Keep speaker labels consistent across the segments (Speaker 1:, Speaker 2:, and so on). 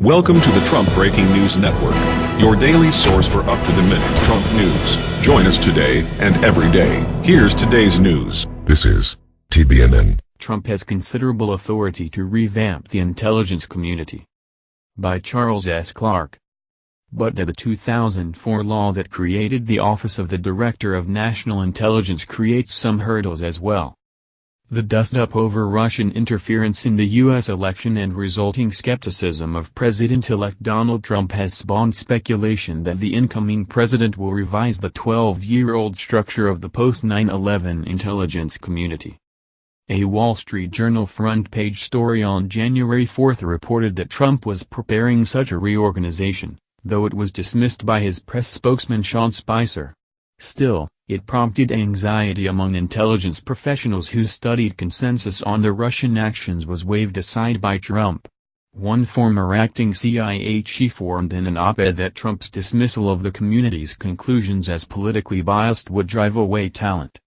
Speaker 1: Welcome to the Trump Breaking News Network, your daily source for up-to-the-minute Trump news. Join us today and every day. Here's today's news.
Speaker 2: This is TBNN.
Speaker 3: Trump has considerable authority to revamp the intelligence community. By Charles S. Clark. But did the 2004 law that created the Office of the Director of National Intelligence create some hurdles as well? The dust-up over Russian interference in the U.S. election and resulting skepticism of President-elect Donald Trump has spawned speculation that the incoming president will revise the 12-year-old structure of the post-9-11 intelligence community. A Wall Street Journal front-page story on January 4 reported that Trump was preparing such a reorganization, though it was dismissed by his press spokesman Sean Spicer. Still, it prompted anxiety among intelligence professionals who studied consensus on the Russian actions was waved aside by Trump. One former acting CIA chief warned in an op-ed that Trump's dismissal of the community's conclusions as politically biased would drive away talent.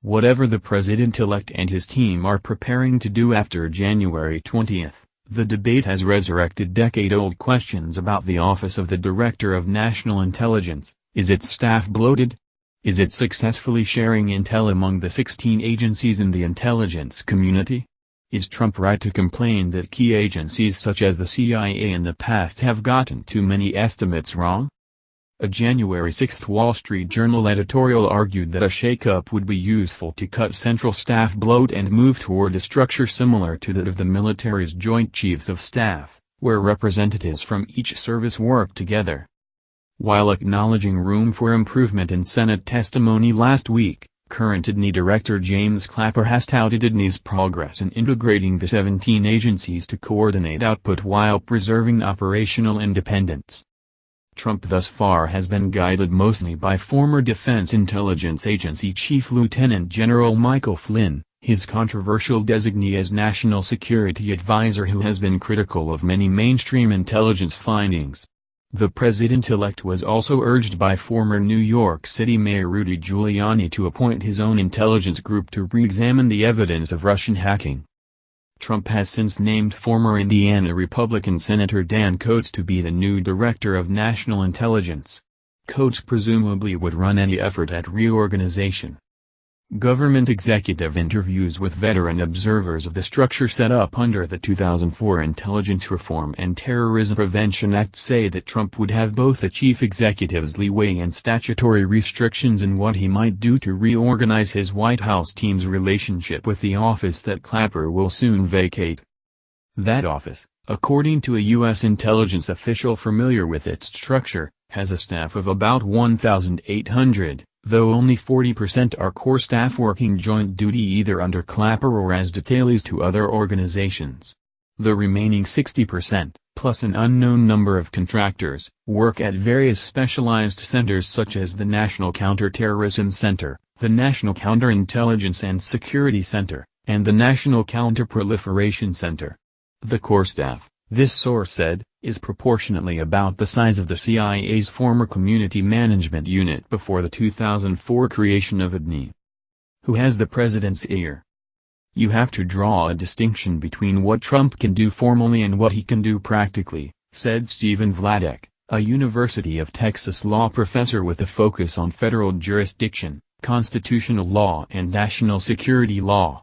Speaker 3: Whatever the president-elect and his team are preparing to do after January 20, the debate has resurrected decade-old questions about the office of the Director of National Intelligence, is its staff bloated? Is it successfully sharing intel among the 16 agencies in the intelligence community? Is Trump right to complain that key agencies such as the CIA in the past have gotten too many estimates wrong? A January 6 Wall Street Journal editorial argued that a shakeup would be useful to cut central staff bloat and move toward a structure similar to that of the military's Joint Chiefs of Staff, where representatives from each service work together. While acknowledging room for improvement in Senate testimony last week, current IDNI Director James Clapper has touted IDNI's progress in integrating the 17 agencies to coordinate output while preserving operational independence. Trump thus far has been guided mostly by former Defense Intelligence Agency Chief Lieutenant General Michael Flynn, his controversial designee as National Security Advisor who has been critical of many mainstream intelligence findings. The president-elect was also urged by former New York City Mayor Rudy Giuliani to appoint his own intelligence group to re-examine the evidence of Russian hacking. Trump has since named former Indiana Republican Senator Dan Coats to be the new Director of National Intelligence. Coats presumably would run any effort at reorganization. Government executive interviews with veteran observers of the structure set up under the 2004 Intelligence Reform and Terrorism Prevention Act say that Trump would have both the chief executive's leeway and statutory restrictions in what he might do to reorganize his White House team's relationship with the office that Clapper will soon vacate. That office, according to a U.S. intelligence official familiar with its structure, has a staff of about 1,800 though only 40% are core staff working joint duty either under Clapper or as detailees to other organizations. The remaining 60%, plus an unknown number of contractors, work at various specialized centers such as the National Counterterrorism Center, the National Counterintelligence and Security Center, and the National Counterproliferation Center. The core staff, this source said, is proportionately about the size of the CIA's former Community Management Unit before the 2004 creation of IDNI. Who has the president's ear? You have to draw a distinction between what Trump can do formally and what he can do practically, said Stephen Vladeck, a University of Texas law professor with a focus on federal jurisdiction, constitutional law and national security law.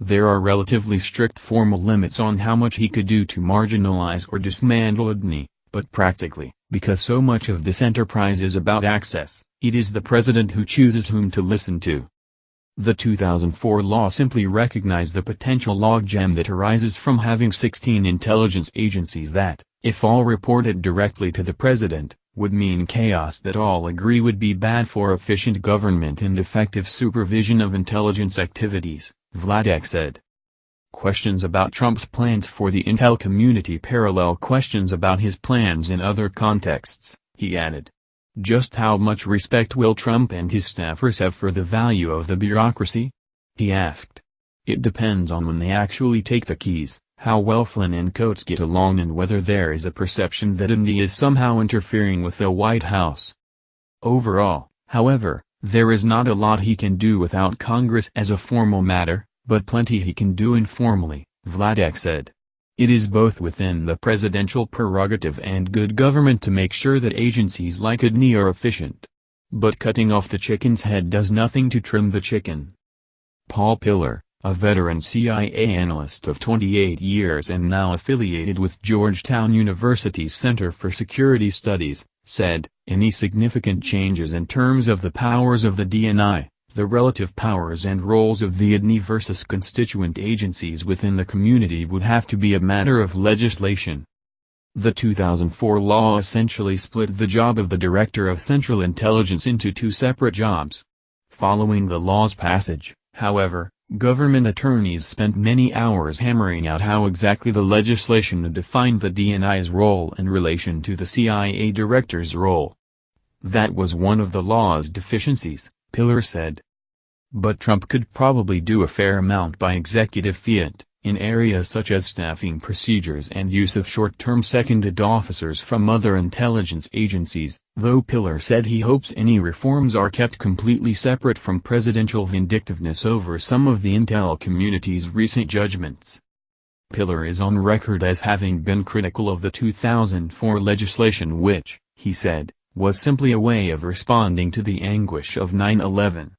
Speaker 3: There are relatively strict formal limits on how much he could do to marginalize or dismantle IDNI, but practically, because so much of this enterprise is about access, it is the president who chooses whom to listen to. The 2004 law simply recognized the potential logjam that arises from having 16 intelligence agencies that, if all reported directly to the president, would mean chaos that all agree would be bad for efficient government and effective supervision of intelligence activities. Vladeck said. Questions about Trump's plans for the intel community parallel questions about his plans in other contexts, he added. Just how much respect will Trump and his staffers have for the value of the bureaucracy? He asked. It depends on when they actually take the keys, how well Flynn and Coats get along and whether there is a perception that India is somehow interfering with the White House. Overall, however, there is not a lot he can do without Congress as a formal matter, but plenty he can do informally, Vladeck said. It is both within the presidential prerogative and good government to make sure that agencies like IDNI are efficient. But cutting off the chicken's head does nothing to trim the chicken. Paul Pillar, a veteran CIA analyst of 28 years and now affiliated with Georgetown University's Center for Security Studies, said, any significant changes in terms of the powers of the DNI, the relative powers and roles of the IDNI versus constituent agencies within the community would have to be a matter of legislation. The 2004 law essentially split the job of the Director of Central Intelligence into two separate jobs. Following the law's passage, however, government attorneys spent many hours hammering out how exactly the legislation defined the DNI's role in relation to the CIA director's role. That was one of the law's deficiencies, Pillar said. But Trump could probably do a fair amount by executive fiat, in areas such as staffing procedures and use of short-term seconded officers from other intelligence agencies, though Pillar said he hopes any reforms are kept completely separate from presidential vindictiveness over some of the intel community's recent judgments. Pillar is on record as having been critical of the 2004 legislation which, he said, was simply a way of responding to the anguish of 9-11.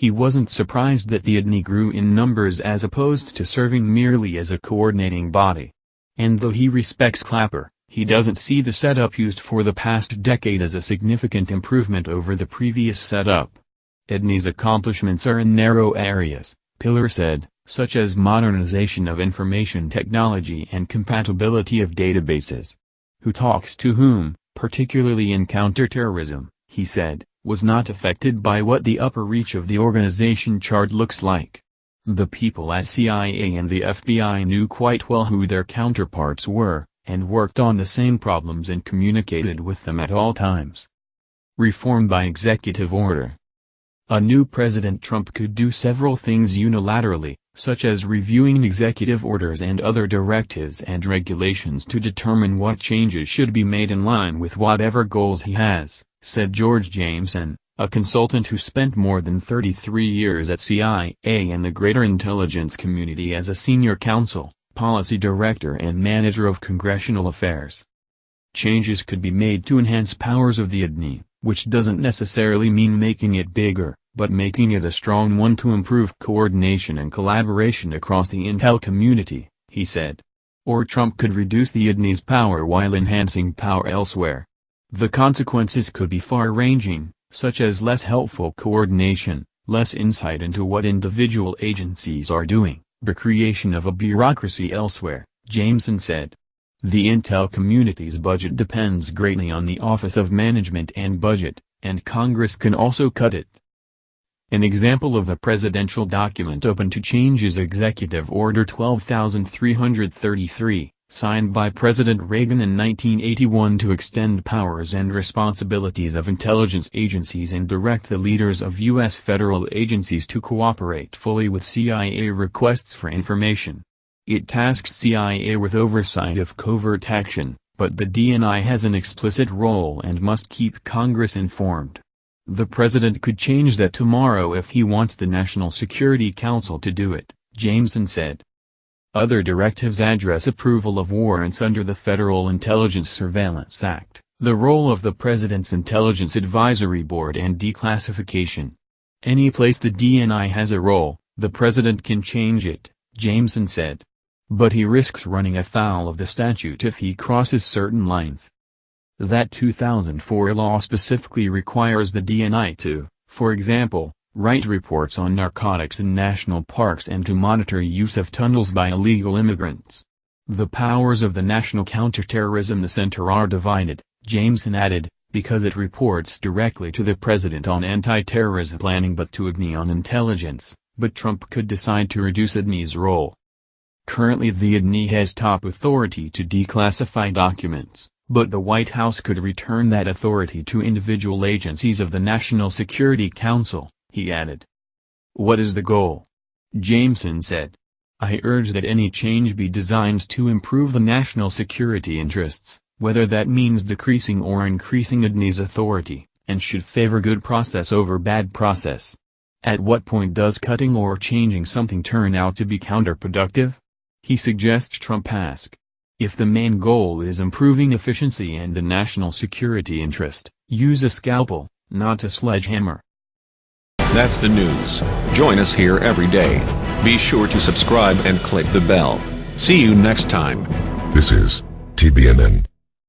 Speaker 3: He wasn't surprised that the IDNI grew in numbers as opposed to serving merely as a coordinating body. And though he respects Clapper, he doesn't see the setup used for the past decade as a significant improvement over the previous setup. IDNI's accomplishments are in narrow areas, Pillar said, such as modernization of information technology and compatibility of databases. Who talks to whom, particularly in counterterrorism, he said was not affected by what the upper reach of the organization chart looks like. The people at CIA and the FBI knew quite well who their counterparts were, and worked on the same problems and communicated with them at all times. Reform by executive order A new President Trump could do several things unilaterally, such as reviewing executive orders and other directives and regulations to determine what changes should be made in line with whatever goals he has said George Jameson, a consultant who spent more than 33 years at CIA and the greater intelligence community as a senior counsel, policy director and manager of congressional affairs. Changes could be made to enhance powers of the IDNI, which doesn't necessarily mean making it bigger, but making it a strong one to improve coordination and collaboration across the intel community, he said. Or Trump could reduce the IDNI's power while enhancing power elsewhere. The consequences could be far-ranging, such as less helpful coordination, less insight into what individual agencies are doing, the creation of a bureaucracy elsewhere, Jameson said. The intel community's budget depends greatly on the Office of Management and Budget, and Congress can also cut it. An example of a presidential document open to change is Executive Order 12333, signed by President Reagan in 1981 to extend powers and responsibilities of intelligence agencies and direct the leaders of U.S. federal agencies to cooperate fully with CIA requests for information. It tasks CIA with oversight of covert action, but the DNI has an explicit role and must keep Congress informed. The president could change that tomorrow if he wants the National Security Council to do it, Jameson said. Other directives address approval of warrants under the Federal Intelligence Surveillance Act, the role of the President's Intelligence Advisory Board and declassification. Any place the DNI has a role, the President can change it, Jameson said. But he risks running afoul of the statute if he crosses certain lines. That 2004 law specifically requires the DNI to, for example, write reports on narcotics in national parks and to monitor use of tunnels by illegal immigrants. The powers of the National Counterterrorism Center are divided, Jameson added, because it reports directly to the president on anti-terrorism planning but to IDNI on intelligence, but Trump could decide to reduce IDNI's role. Currently the IDNI has top authority to declassify documents, but the White House could return that authority to individual agencies of the National Security Council he added. What is the goal? Jameson said. I urge that any change be designed to improve the national security interests, whether that means decreasing or increasing IDNI's authority, and should favor good process over bad process. At what point does cutting or changing something turn out to be counterproductive? He suggests Trump ask, If the main goal is improving efficiency and the national security interest, use a scalpel, not a sledgehammer.
Speaker 1: That's the news. Join us here every day. Be sure to subscribe and click the bell. See you next time.
Speaker 2: This is TBNN.